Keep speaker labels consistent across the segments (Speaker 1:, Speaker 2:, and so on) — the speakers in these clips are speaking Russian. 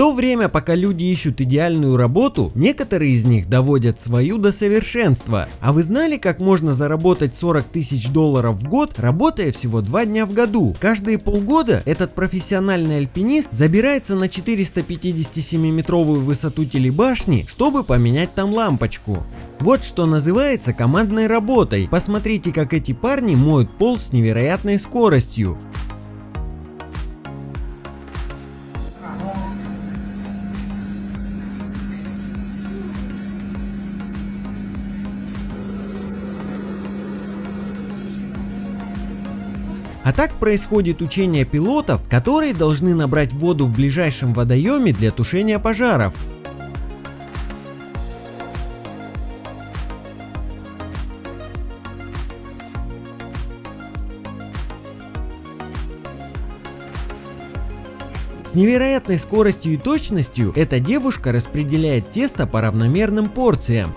Speaker 1: то время, пока люди ищут идеальную работу, некоторые из них доводят свою до совершенства. А вы знали, как можно заработать 40 тысяч долларов в год, работая всего 2 дня в году? Каждые полгода этот профессиональный альпинист забирается на 457-метровую высоту телебашни, чтобы поменять там лампочку. Вот что называется командной работой. Посмотрите, как эти парни моют пол с невероятной скоростью. А так происходит учение пилотов, которые должны набрать воду в ближайшем водоеме для тушения пожаров. С невероятной скоростью и точностью эта девушка распределяет тесто по равномерным порциям.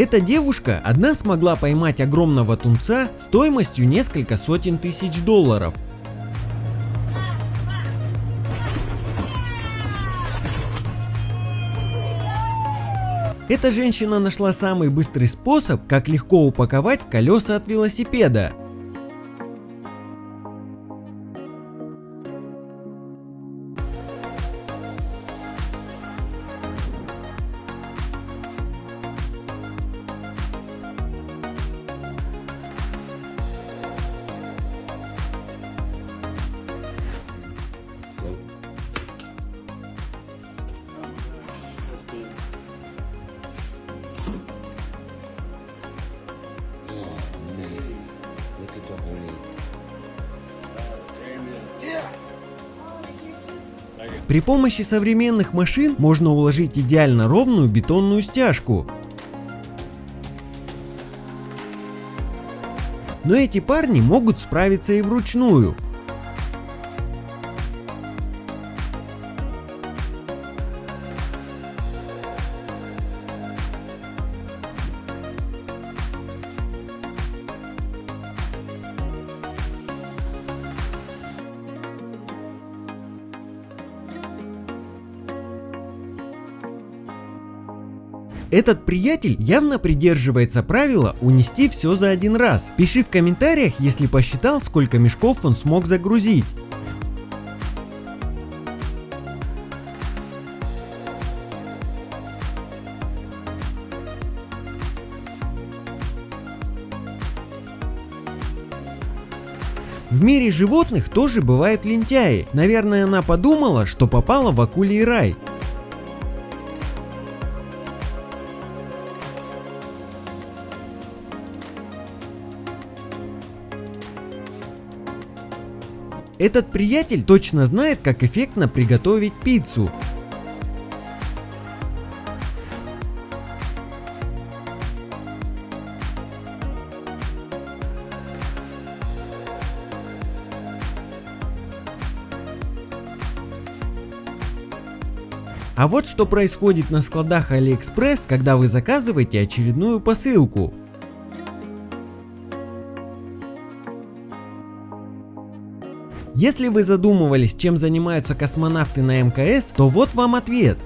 Speaker 1: Эта девушка одна смогла поймать огромного тунца стоимостью несколько сотен тысяч долларов. Эта женщина нашла самый быстрый способ, как легко упаковать колеса от велосипеда. При помощи современных машин можно уложить идеально ровную бетонную стяжку. Но эти парни могут справиться и вручную. Этот приятель явно придерживается правила унести все за один раз. Пиши в комментариях, если посчитал, сколько мешков он смог загрузить. В мире животных тоже бывают лентяи. Наверное, она подумала, что попала в акулий рай. Этот приятель точно знает, как эффектно приготовить пиццу. А вот что происходит на складах AliExpress, когда вы заказываете очередную посылку. Если вы задумывались, чем занимаются космонавты на МКС, то вот вам ответ.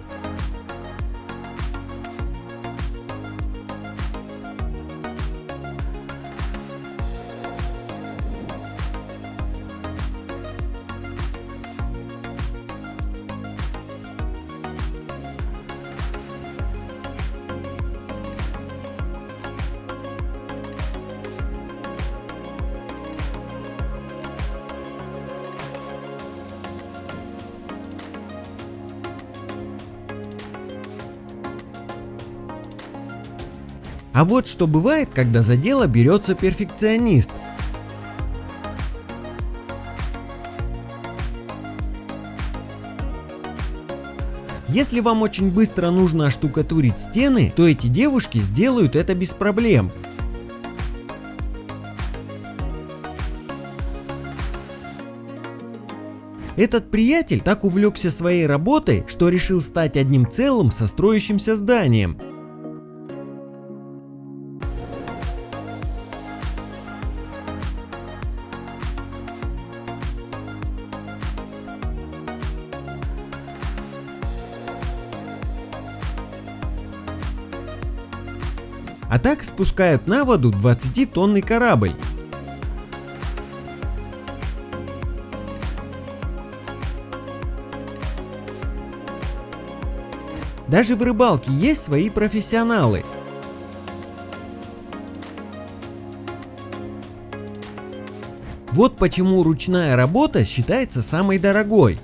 Speaker 1: А вот что бывает, когда за дело берется перфекционист. Если вам очень быстро нужно оштукатурить стены, то эти девушки сделают это без проблем. Этот приятель так увлекся своей работой, что решил стать одним целым со строящимся зданием. А так спускают на воду 20-тонный корабль. Даже в рыбалке есть свои профессионалы. Вот почему ручная работа считается самой дорогой.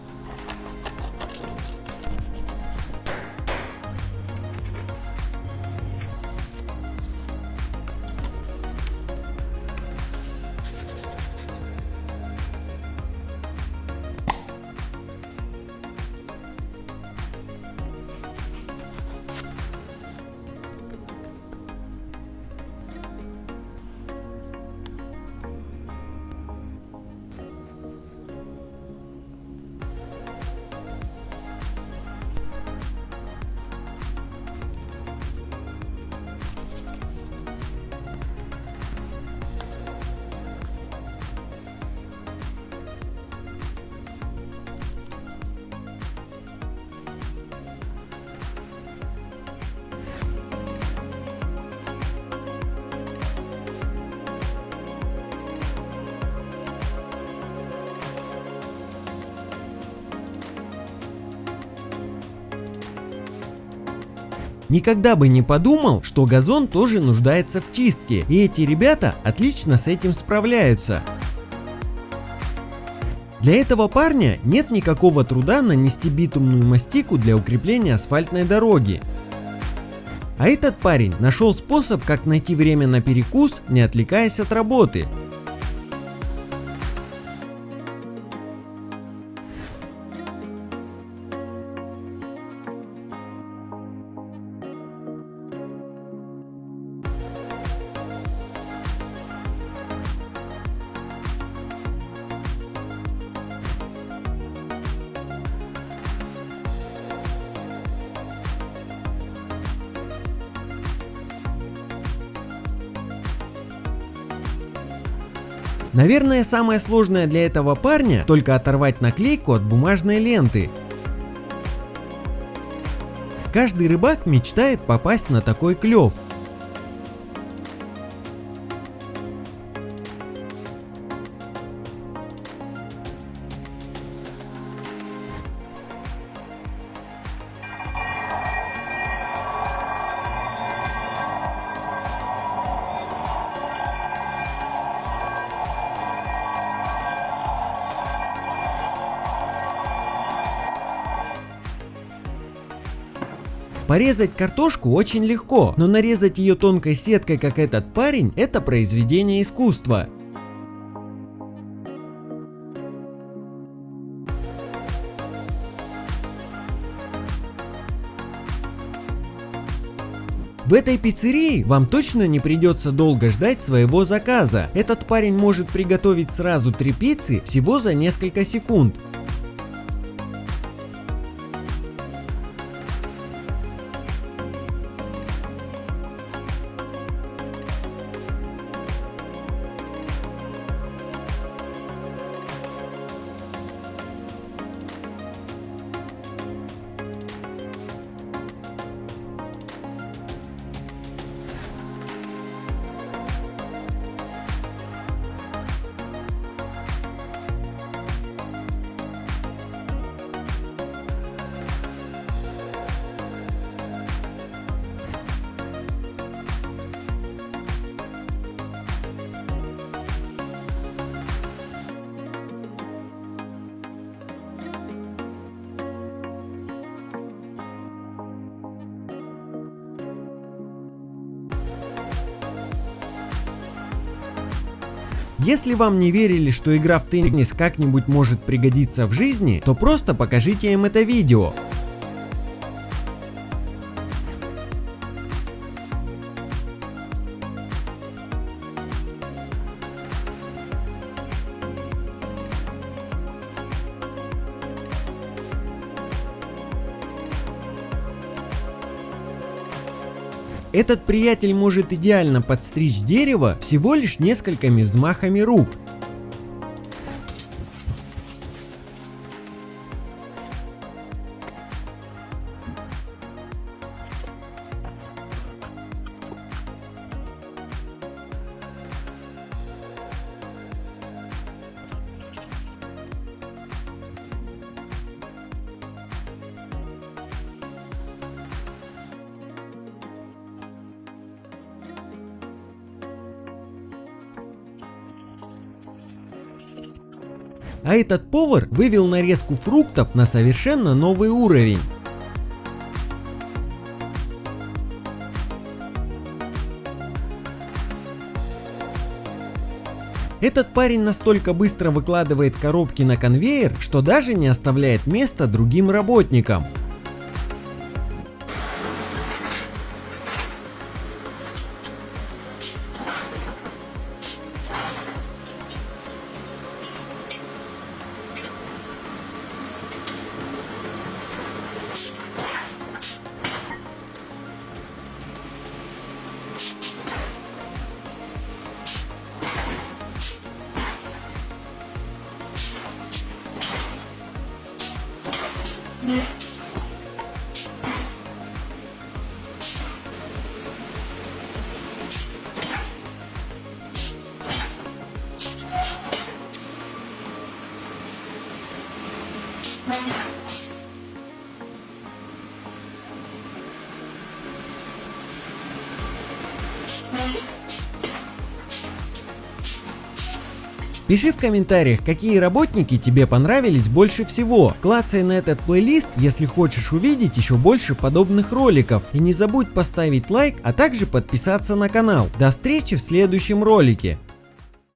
Speaker 1: Никогда бы не подумал, что газон тоже нуждается в чистке, и эти ребята отлично с этим справляются. Для этого парня нет никакого труда нанести битумную мастику для укрепления асфальтной дороги. А этот парень нашел способ, как найти время на перекус, не отвлекаясь от работы. Наверное, самое сложное для этого парня только оторвать наклейку от бумажной ленты. Каждый рыбак мечтает попасть на такой клев. Порезать картошку очень легко, но нарезать ее тонкой сеткой, как этот парень, это произведение искусства. В этой пиццерии вам точно не придется долго ждать своего заказа. Этот парень может приготовить сразу три пиццы всего за несколько секунд. Если вам не верили, что игра в теннис как-нибудь может пригодиться в жизни, то просто покажите им это видео. Этот приятель может идеально подстричь дерево всего лишь несколькими взмахами рук. А этот повар вывел нарезку фруктов на совершенно новый уровень. Этот парень настолько быстро выкладывает коробки на конвейер, что даже не оставляет места другим работникам. đi Thank you. Пиши в комментариях, какие работники тебе понравились больше всего. Клацай на этот плейлист, если хочешь увидеть еще больше подобных роликов. И не забудь поставить лайк, а также подписаться на канал. До встречи в следующем ролике.